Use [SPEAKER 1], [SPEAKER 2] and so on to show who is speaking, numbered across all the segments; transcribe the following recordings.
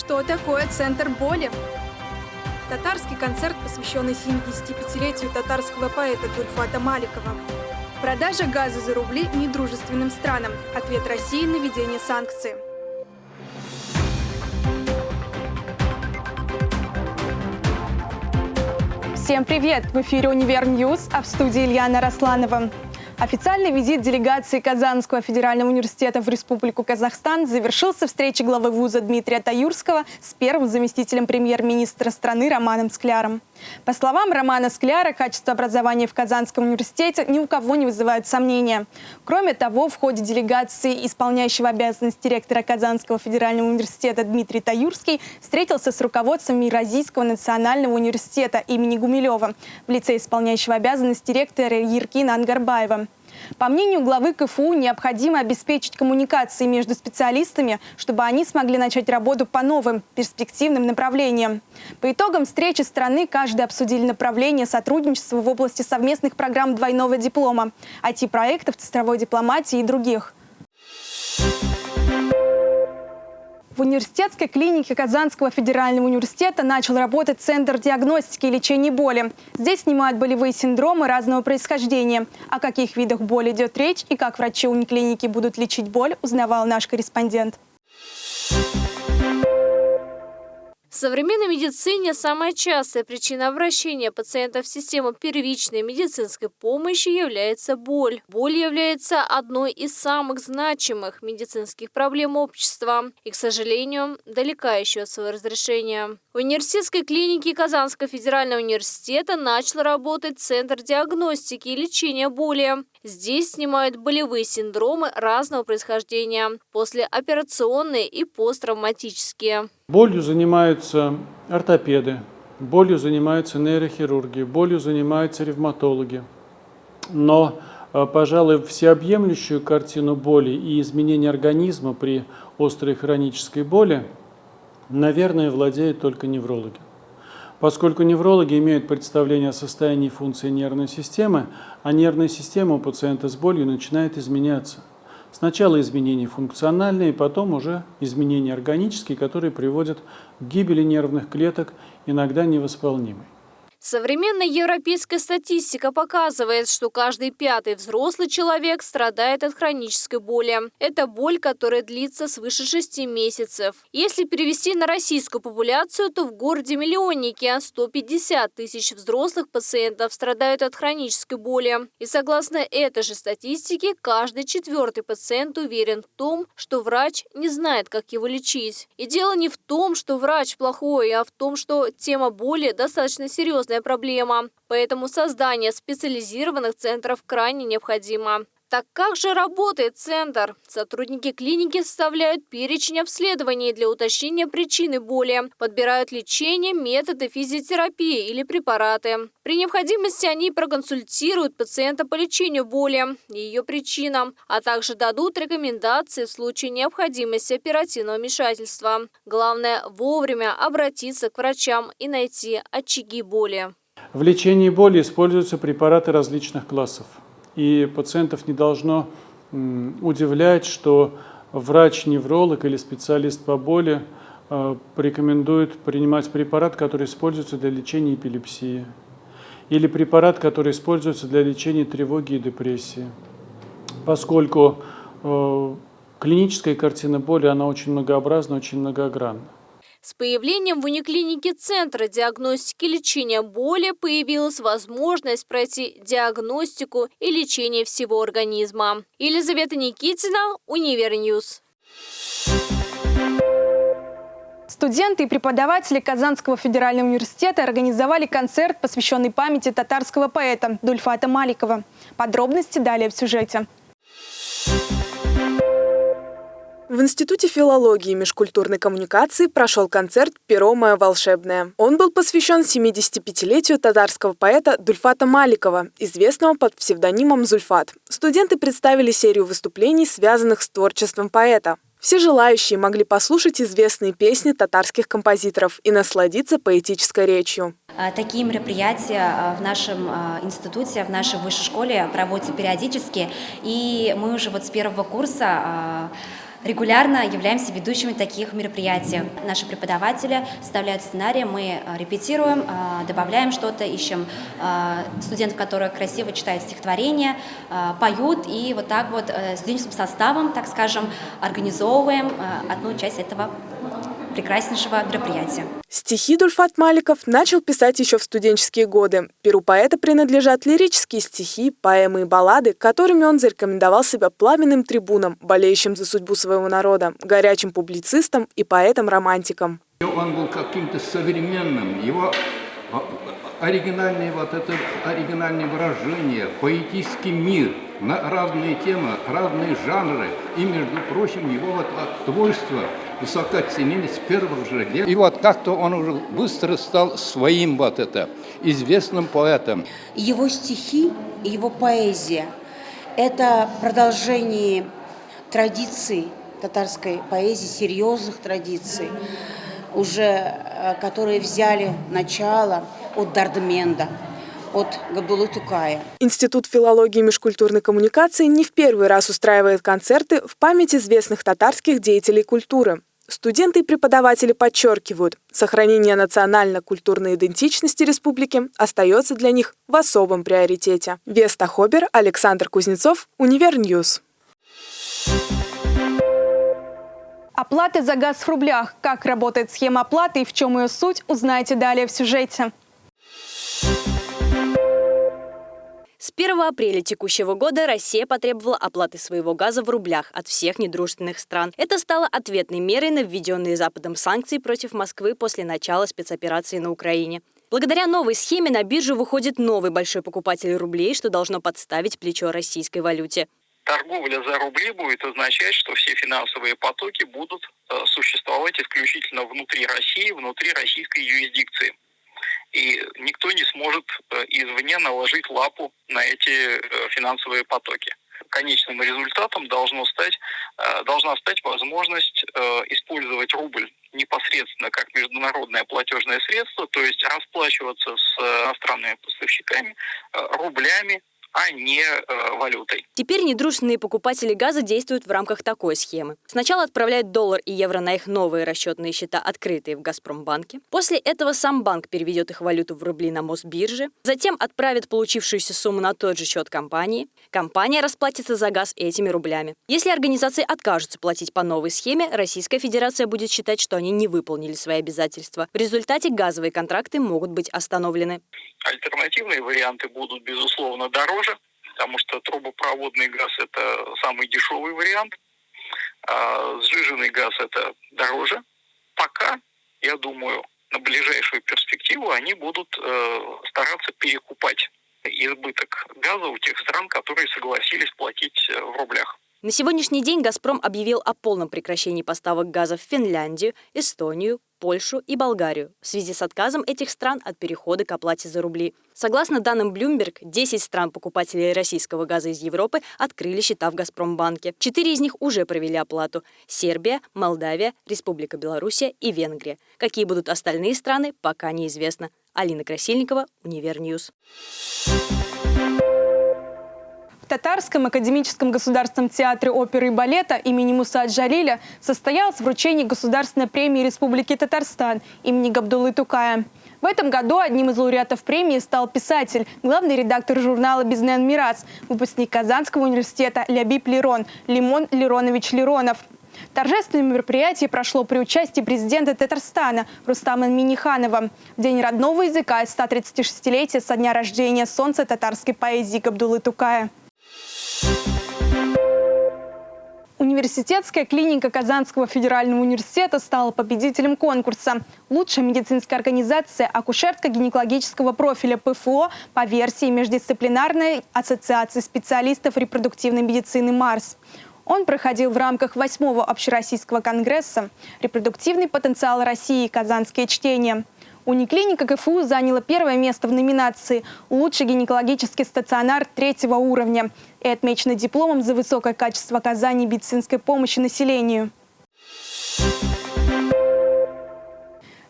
[SPEAKER 1] Что такое центр боли? Татарский концерт, посвященный 75-летию татарского поэта Зульфата Маликова. Продажа газа за рубли недружественным странам. Ответ России на введение санкций. Всем привет! В эфире «Univer News», а в студии Ильяна Русланова. Официальный визит делегации Казанского федерального университета в Республику Казахстан завершился встречей главы вуза Дмитрия Таюрского с первым заместителем премьер-министра страны Романом Скляром. По словам Романа Скляра, качество образования в Казанском университете ни у кого не вызывает сомнения. Кроме того, в ходе делегации исполняющего обязанности ректора Казанского федерального университета Дмитрий Таюрский встретился с руководством Евразийского национального университета имени Гумилева в лице исполняющего обязанности ректора Еркина Ангарбаева. По мнению главы КФУ, необходимо обеспечить коммуникации между специалистами, чтобы они смогли начать работу по новым перспективным направлениям. По итогам встречи страны каждый обсудили направление сотрудничества в области совместных программ двойного диплома, IT-проектов, цифровой дипломатии и других. В университетской клинике Казанского федерального университета начал работать Центр диагностики и лечения боли. Здесь снимают болевые синдромы разного происхождения. О каких видах боли идет речь и как врачи униклиники будут лечить боль, узнавал наш корреспондент.
[SPEAKER 2] В современной медицине самая частая причина обращения пациентов в систему первичной медицинской помощи является боль. Боль является одной из самых значимых медицинских проблем общества и, к сожалению, далека еще от своего разрешения. В университетской клинике Казанского федерального университета начал работать Центр диагностики и лечения боли. Здесь снимают болевые синдромы разного происхождения, послеоперационные и посттравматические.
[SPEAKER 3] Болью занимаются ортопеды, болью занимаются нейрохирурги, болью занимаются ревматологи. Но, э, пожалуй, всеобъемлющую картину боли и изменения организма при острой хронической боли, наверное, владеют только неврологи. Поскольку неврологи имеют представление о состоянии функции нервной системы, а нервная система у пациента с болью начинает изменяться. Сначала изменения функциональные, потом уже изменения органические, которые приводят к гибели нервных клеток, иногда невосполнимой.
[SPEAKER 2] Современная европейская статистика показывает, что каждый пятый взрослый человек страдает от хронической боли. Это боль, которая длится свыше 6 месяцев. Если перевести на российскую популяцию, то в городе-миллионнике 150 тысяч взрослых пациентов страдают от хронической боли. И согласно этой же статистике, каждый четвертый пациент уверен в том, что врач не знает, как его лечить. И дело не в том, что врач плохой, а в том, что тема боли достаточно серьезная серьезная проблема, поэтому создание специализированных центров крайне необходимо. Так как же работает центр? Сотрудники клиники составляют перечень обследований для уточнения причины боли, подбирают лечение, методы физиотерапии или препараты. При необходимости они проконсультируют пациента по лечению боли и ее причинам, а также дадут рекомендации в случае необходимости оперативного вмешательства. Главное вовремя обратиться к врачам и найти очаги боли.
[SPEAKER 3] В лечении боли используются препараты различных классов. И пациентов не должно удивлять, что врач-невролог или специалист по боли э, порекомендует принимать препарат, который используется для лечения эпилепсии, или препарат, который используется для лечения тревоги и депрессии. Поскольку э, клиническая картина боли, она очень многообразна, очень многогранна.
[SPEAKER 2] С появлением в униклинике Центра диагностики и лечения боли появилась возможность пройти диагностику и лечение всего организма. Елизавета Никитина, Univer News.
[SPEAKER 1] Студенты и преподаватели Казанского федерального университета организовали концерт, посвященный памяти татарского поэта Зульфата Маликова. Подробности далее в сюжете.
[SPEAKER 4] В Институте филологии и межкультурной коммуникации прошел концерт «Перо мое волшебное». Он был посвящен 75-летию татарского поэта Дульфата Маликова, известного под псевдонимом Зульфат. Студенты представили серию выступлений, связанных с творчеством поэта. Все желающие могли послушать известные песни татарских композиторов и насладиться поэтической речью.
[SPEAKER 5] А, такие мероприятия а, в нашем а, институте, в нашей высшей школе проводятся периодически. И мы уже вот с первого курса регулярно являемся ведущими таких мероприятий. Наши преподаватели составляют сценарии, мы э, репетируем, э, добавляем что-то, ищем э, студентов, которые красиво читают стихотворения, поют, и вот так вот студенческим составом, так скажем, организовываем одну часть этого прекраснейшего мероприятия.
[SPEAKER 4] Стихи Дульфат Маликов начал писать еще в студенческие годы. Перу поэта принадлежат лирические стихи, поэмы и баллады, которыми он зарекомендовал себя пламенным трибуном, болеющим за судьбу своего народа, горячим публицистом и поэтом-романтиком.
[SPEAKER 6] Он был каким-то современным, его а, оригинальные вот это оригинальные выражения, поэтический мир на разные темы, разные жанры и, между прочим, его вот творчество высоко ценили с первых же лет. И вот как-то он уже быстро стал своим вот это, известным поэтом.
[SPEAKER 7] Его стихи, его поэзия – это продолжение традиций татарской поэзии, серьезных традиций, уже э, которые взяли начало от Дардменда от Габдулы Тукая.
[SPEAKER 4] Институт филологии и межкультурной коммуникации не в первый раз устраивает концерты в память известных татарских деятелей культуры. Студенты и преподаватели подчеркивают, сохранение национально-культурной идентичности республики остается для них в особом приоритете. Веста Хобер, Александр Кузнецов, Univer News.
[SPEAKER 1] Оплата за газ в рублях. Как работает схема оплаты и в чем ее суть, узнаете далее в сюжете.
[SPEAKER 8] С 1 апреля текущего года Россия потребовала оплаты своего газа в рублях от всех недружественных стран. Это стало ответной мерой на введенные Западом санкции против Москвы после начала спецоперации на Украине. Благодаря новой схеме на биржу выходит новый большой покупатель рублей, что должно подставить плечо российской валюте.
[SPEAKER 9] Торговля за рубли будет означать, что все финансовые потоки будут э, существовать исключительно внутри России, внутри российской юрисдикции и никто не сможет э, извне наложить лапу на эти э, финансовые потоки. Конечным результатом должно стать, э, должна стать возможность использовать рубль непосредственно как международное платежное средство, то есть расплачиваться с иностранными поставщиками рублями, а не э, валютой.
[SPEAKER 8] Теперь недружественные покупатели газа действуют в рамках такой схемы. Сначала отправляют доллар и евро на их новые расчетные счета, открытые в Газпромбанке. После этого сам банк переведет их валюту в рубли на Мосбирже. Затем отправит получившуюся сумму на тот же счет компании. Компания расплатится за газ этими рублями. Если организации откажутся платить по новой схеме, Российская Федерация будет считать, что они не выполнили свои обязательства. В результате газовые контракты могут быть остановлены.
[SPEAKER 9] Альтернативные варианты будут, безусловно, дороже, потому что трубопроводный газ – это самый дешевый вариант, а сжиженный газ – это дороже. Пока, я думаю, на ближайшую перспективу они будут э, стараться перекупать избыток газа у тех стран, которые согласились платить э, в рублях.
[SPEAKER 8] На сегодняшний день «Газпром» объявил о полном прекращении поставок газа в Финляндию, Эстонию, Польшу и Болгарию в связи с отказом этих стран от перехода к оплате за рубли. Согласно данным Bloomberg, 10 стран-покупателей российского газа из Европы открыли счета в «Газпромбанке». Четыре из них уже провели оплату – Сербия, Молдавия, Республика Белоруссия и Венгрия. Какие будут остальные страны, пока неизвестно. Алина Красильникова, Univer News.
[SPEAKER 1] Татарском академическом государственном театре оперы и балета имени Муса Джалиля состоялось вручение Государственной премии Республики Татарстан имени Габдулы Тукая. В этом году одним из лауреатов премии стал писатель, главный редактор журнала «Безнең мирас», выпускник Казанского университета Лябиб Лерон, Лябиб Леронович Леронов. Торжественное мероприятие прошло при участии президента Татарстана Рустама Миниханова в день родного языка и 136-летия со дня рождения солнца татарской поэзии Габдулы Тукая. Университетская клиника Казанского федерального университета стала победителем конкурса «Лучшая медицинская организация акушерско-гинекологического профиля ПФО по версии Междисциплинарной ассоциации специалистов репродуктивной медицины «Марс». Он проходил в рамках восьмого общероссийского конгресса «Репродуктивный потенциал России. Казанские чтения». Униклиника КФУ заняла первое место в номинации «Лучший гинекологический стационар третьего уровня» и отмечена дипломом за высокое качество оказания медицинской помощи населению.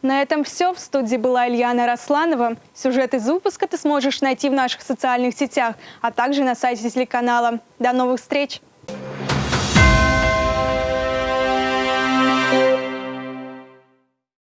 [SPEAKER 1] На этом все. В студии была Ильяна Росланова. Сюжет из выпуска ты сможешь найти в наших социальных сетях, а также на сайте телеканала. До новых встреч!